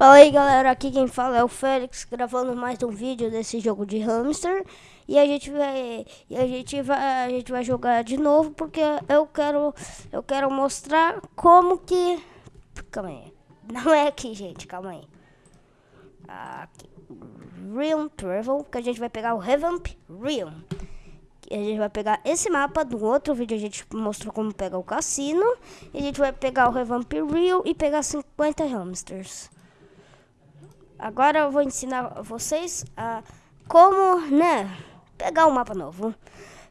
Fala aí galera, aqui quem fala é o Félix, gravando mais um vídeo desse jogo de hamster E a gente vai, a gente vai, a gente vai jogar de novo porque eu quero, eu quero mostrar como que... Calma aí, não é aqui gente, calma aí Aqui, Realm Travel, que a gente vai pegar o Revamp Realm a gente vai pegar esse mapa do outro vídeo, a gente mostrou como pegar o cassino. E a gente vai pegar o Revamp Real e pegar 50 hamsters. Agora eu vou ensinar vocês a como, né, pegar um mapa novo.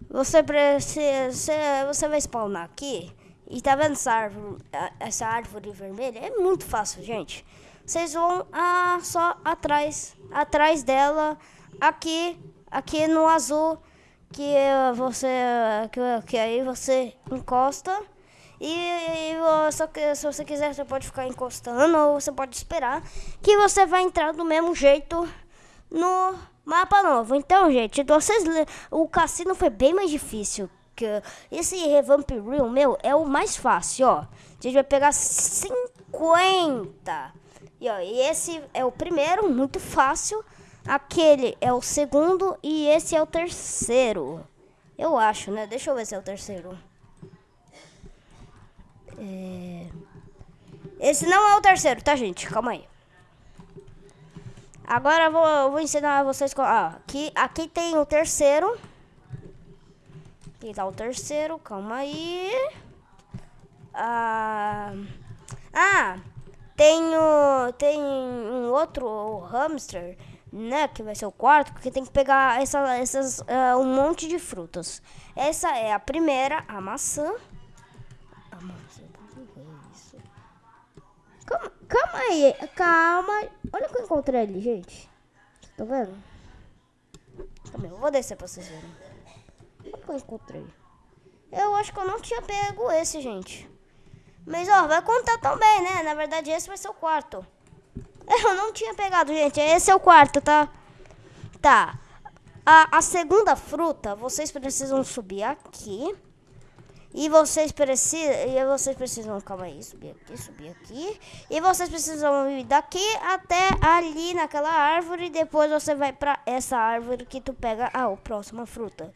Você precisa, você vai spawnar aqui e tá vendo essa árvore, essa árvore vermelha? É muito fácil, gente. Vocês vão ah, só atrás, atrás dela, aqui, aqui no azul, que você, que, que aí você encosta. E, e só que, se você quiser, você pode ficar encostando ou você pode esperar que você vai entrar do mesmo jeito no mapa novo. Então, gente, vocês o cassino foi bem mais difícil. Que esse Revamp Real, meu, é o mais fácil, ó. A gente vai pegar 50. E, ó, e esse é o primeiro, muito fácil. Aquele é o segundo e esse é o terceiro. Eu acho, né? Deixa eu ver se é o terceiro. É... Esse não é o terceiro, tá, gente? Calma aí. Agora eu vou, eu vou ensinar vocês... Ah, aqui, aqui tem o terceiro. Aqui tá o terceiro, calma aí. Ah, ah tem, o, tem um outro hamster, né? Que vai ser o quarto, porque tem que pegar essa, essas, uh, um monte de frutas. Essa é a primeira, a maçã. Calma, calma aí, calma. Olha o que eu encontrei ali, gente. Tá vendo? Calma aí, eu vou descer pra vocês verem. O que eu encontrei. Eu acho que eu não tinha pego esse, gente. Mas, ó, vai contar também, né? Na verdade, esse vai ser o quarto. Eu não tinha pegado, gente. Esse é o quarto, tá? Tá. A, a segunda fruta, vocês precisam subir aqui. E vocês precisam, e vocês precisam, calma aí, subir aqui, subir aqui. E vocês precisam ir daqui até ali naquela árvore. E depois você vai pra essa árvore que tu pega a, próxima fruta.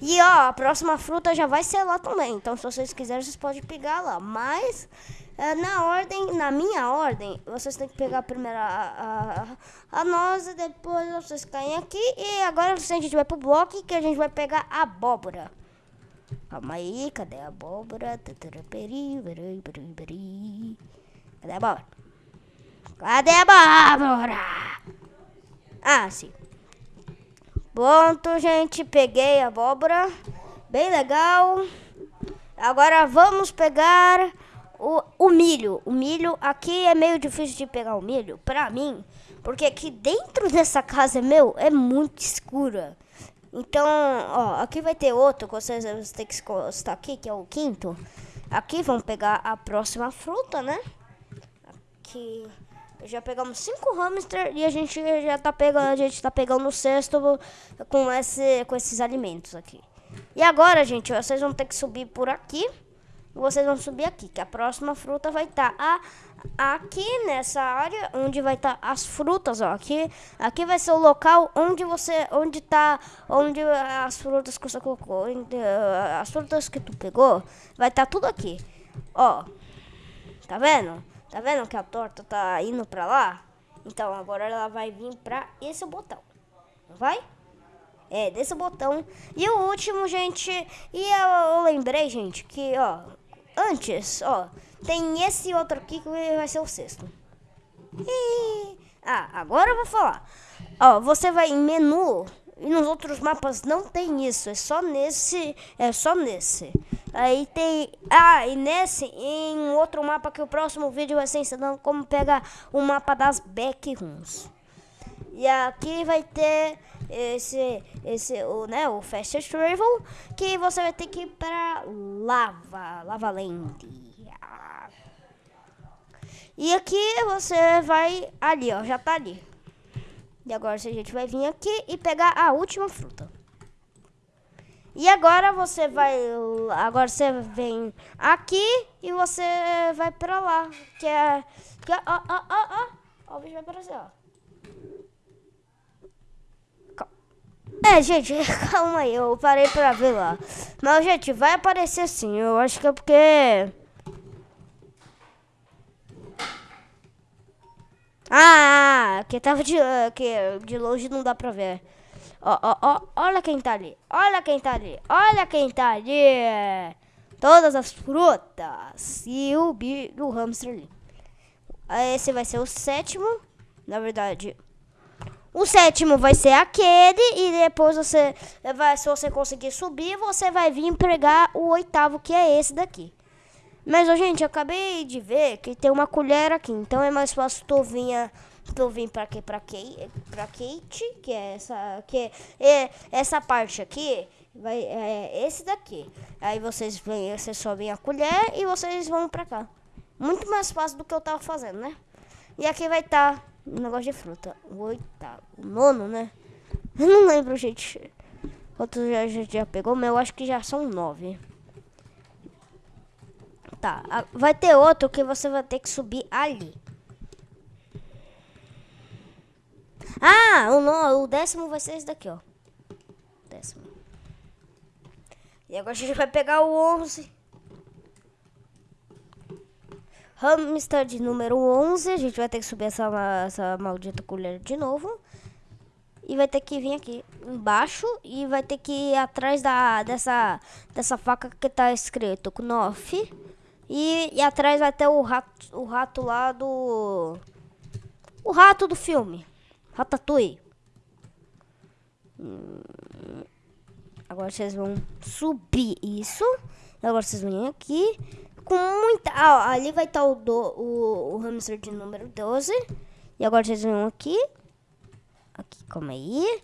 E ó, a próxima fruta já vai ser lá também. Então se vocês quiserem, vocês podem pegar lá. Mas é, na ordem, na minha ordem, vocês têm que pegar primeiro a, a, a noz e depois vocês caem aqui. E agora a gente vai pro bloco que a gente vai pegar abóbora. Calma aí, cadê a abóbora? Cadê a abóbora? Cadê a abóbora? Ah, sim. Pronto, gente, peguei a abóbora. Bem legal. Agora vamos pegar o, o milho. O milho, aqui é meio difícil de pegar o milho, pra mim. Porque aqui dentro dessa casa, meu, é muito escura. Então, ó, aqui vai ter outro que vocês vão ter que estar aqui, que é o quinto. Aqui vamos pegar a próxima fruta, né? Aqui já pegamos cinco hamster e a gente já tá pegando, a gente tá pegando o sexto com esse com esses alimentos aqui. E agora, gente, vocês vão ter que subir por aqui. Vocês vão subir aqui, que a próxima fruta vai estar tá aqui nessa área onde vai estar tá as frutas, ó. Aqui, aqui vai ser o local onde você, onde tá, onde as frutas que você colocou, uh, as frutas que tu pegou, vai estar tá tudo aqui. Ó, tá vendo? Tá vendo que a torta tá indo pra lá? Então agora ela vai vir pra esse botão, vai? É, desse botão. E o último, gente, e eu, eu lembrei, gente, que, ó, antes, ó, tem esse outro aqui que vai ser o sexto. E... Ah, agora eu vou falar. Ó, você vai em menu e nos outros mapas não tem isso. É só nesse. É só nesse. Aí tem. Ah, e nesse, em outro mapa que o próximo vídeo vai ser ensinando como pegar o mapa das backrooms. E aqui vai ter esse, esse o, né, o Fast Travel, que você vai ter que ir para Lava, Lava Land. E aqui você vai ali, ó, já tá ali. E agora a gente vai vir aqui e pegar a última fruta. E agora você vai, agora você vem aqui e você vai pra lá, que é, que é, ó, ó, ó, ó, Ó, o bicho vai aparecer, ó. É, gente, calma aí, eu parei pra ver lá. Mas, gente, vai aparecer sim. Eu acho que é porque... Ah, que tava de, que de longe não dá pra ver. Ó, ó, ó, olha quem tá ali. Olha quem tá ali. Olha quem tá ali. Todas as frutas. E o, bi, o hamster ali. Esse vai ser o sétimo. Na verdade, o sétimo vai ser aquele. E depois você vai, se você conseguir subir, você vai vir pegar o oitavo, que é esse daqui. Mas, gente, eu acabei de ver que tem uma colher aqui. Então é mais fácil tu vir, tu vir pra quê? Pra, Kate, pra Kate, que é essa, que é, essa parte aqui. Vai, é esse daqui. Aí vocês vêm, vocês sobem a colher e vocês vão pra cá. Muito mais fácil do que eu tava fazendo, né? E aqui vai estar tá um negócio de fruta. O oitavo. O nono, né? Eu não lembro, gente. Outro já, já, já pegou, mas eu acho que já são nove. Tá, vai ter outro que você vai ter que subir ali. Ah, o, no, o décimo vai ser esse daqui, ó. Décimo. E agora a gente vai pegar o 11. Hamster de número 11. A gente vai ter que subir essa, essa maldita colher de novo. E vai ter que vir aqui embaixo. E vai ter que ir atrás da, dessa, dessa faca que tá escrito Knoff. E, e atrás vai ter o rato, o rato lá do... O rato do filme. Ratatouille. Hum, agora vocês vão subir isso. Agora vocês vêm aqui. Com muita... Ah, ali vai estar o, do, o, o hamster de número 12. E agora vocês vêm aqui. Aqui, calma aí.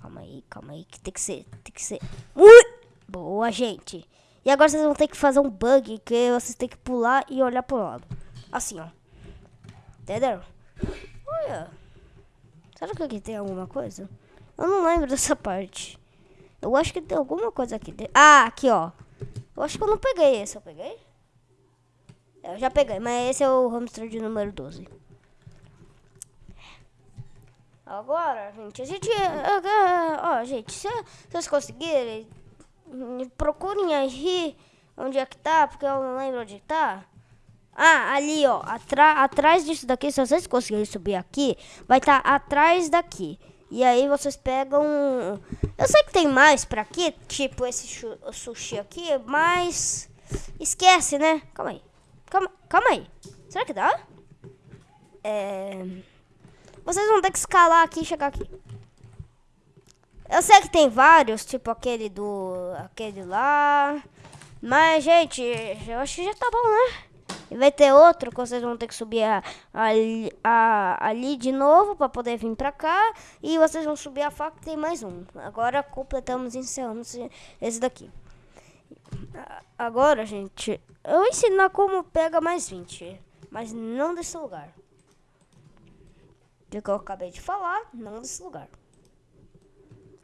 Calma aí, calma aí. Que tem que ser... Tem que ser... Ui! Boa, gente. E agora vocês vão ter que fazer um bug que vocês têm que pular e olhar pro lado. Assim, ó. Entendeu? Olha. Será que aqui tem alguma coisa? Eu não lembro dessa parte. Eu acho que tem alguma coisa aqui. Ah, aqui, ó. Eu acho que eu não peguei esse. Eu peguei? Eu já peguei, mas esse é o hamster de número 12. Agora, gente, a gente... Ó, gente, se vocês conseguirem procurem aí onde é que tá, porque eu não lembro onde tá. Ah, ali, ó, atrás disso daqui, se vocês conseguirem subir aqui, vai estar tá atrás daqui. E aí vocês pegam... Eu sei que tem mais pra aqui, tipo esse sushi aqui, mas... Esquece, né? Calma aí. Calma, calma aí. Será que dá? É... Vocês vão ter que escalar aqui e chegar aqui. Eu sei que tem vários, tipo aquele do... Aquele lá. Mas, gente, eu acho que já tá bom, né? E vai ter outro que vocês vão ter que subir a, a, a, ali de novo para poder vir pra cá. E vocês vão subir a faca tem mais um. Agora completamos e encerramos esse daqui. Agora, gente, eu vou ensinar como pega mais 20. Mas não desse lugar. Do que eu acabei de falar, não desse lugar.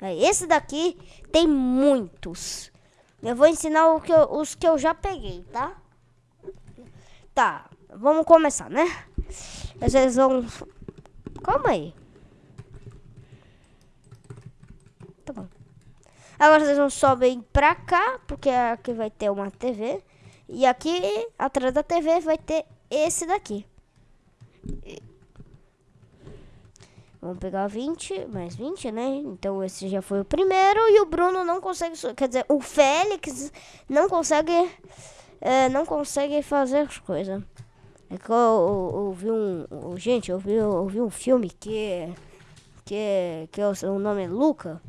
É, esse daqui tem muitos. Eu vou ensinar que eu, os que eu já peguei, tá? Tá, vamos começar, né? Vocês vão... Calma aí. Tá bom. Agora vocês vão subir pra cá, porque aqui vai ter uma TV. E aqui, atrás da TV, vai ter esse daqui. Vamos pegar 20, mais 20, né? Então esse já foi o primeiro e o Bruno não consegue, quer dizer, o Félix não consegue, é, não consegue fazer as coisas. É que eu, ouvi um, gente, eu ouvi, eu ouvi um filme que, que, que o nome é Luca.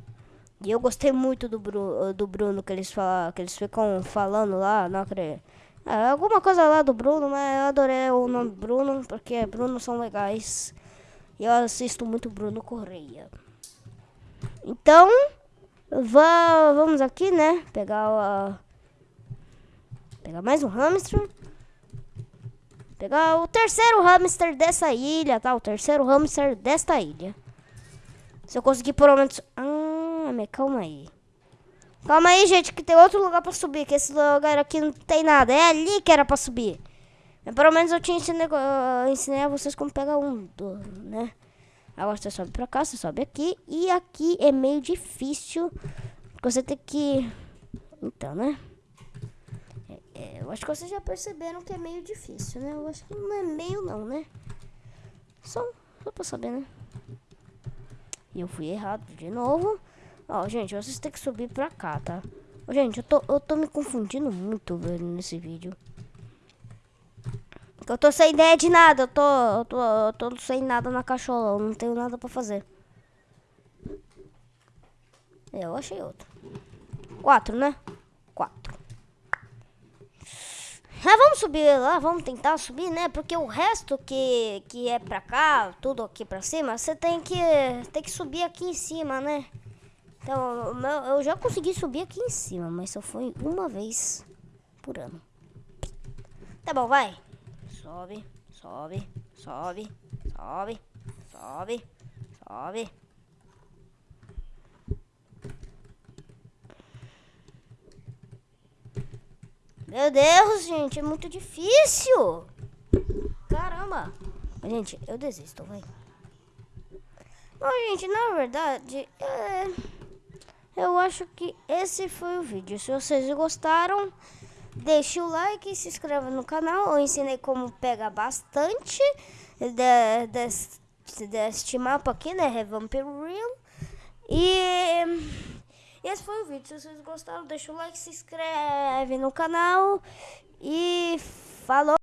E eu gostei muito do, Bru, do Bruno, que eles, falam, que eles ficam falando lá, não acredito. É, alguma coisa lá do Bruno, mas eu adorei o nome Bruno, porque Bruno são legais. E eu assisto muito Bruno Correia. Então, vá, vamos aqui, né? Pegar a, pegar mais um hamster. Pegar o terceiro hamster dessa ilha, tá? O terceiro hamster desta ilha. Se eu conseguir pelo menos... mas calma aí. Calma aí, gente, que tem outro lugar pra subir. Que esse lugar aqui não tem nada. É ali que era pra subir. Pelo menos eu te ensinei, eu ensinei a vocês como pegar um, né? Agora você sobe pra cá, você sobe aqui. E aqui é meio difícil. Você tem que... Então, né? É, é, eu acho que vocês já perceberam que é meio difícil, né? Eu acho que não é meio não, né? Só, só pra saber, né? E eu fui errado de novo. Ó, gente, vocês têm que subir pra cá, tá? Ó, gente, eu tô, eu tô me confundindo muito, nesse vídeo. Eu tô sem ideia de nada, eu tô, eu tô, eu tô sem nada na cachola, eu não tenho nada pra fazer. Eu achei outro. Quatro, né? Quatro. Ah, vamos subir lá, vamos tentar subir, né? Porque o resto que, que é pra cá, tudo aqui pra cima, você tem que, tem que subir aqui em cima, né? Então, eu já consegui subir aqui em cima, mas só foi uma vez por ano. Tá bom, vai. Sobe, sobe, sobe, sobe, sobe, sobe. Meu Deus, gente, é muito difícil. Caramba. Gente, eu desisto, vai. Bom, gente, na verdade, é... eu acho que esse foi o vídeo. Se vocês gostaram, deixe o like se inscreva no canal. Eu ensinei como pegar bastante de, deste, deste mapa aqui, né? Revampir Real. E esse foi o vídeo. Se vocês gostaram, deixa o like, se inscreve no canal. E falou!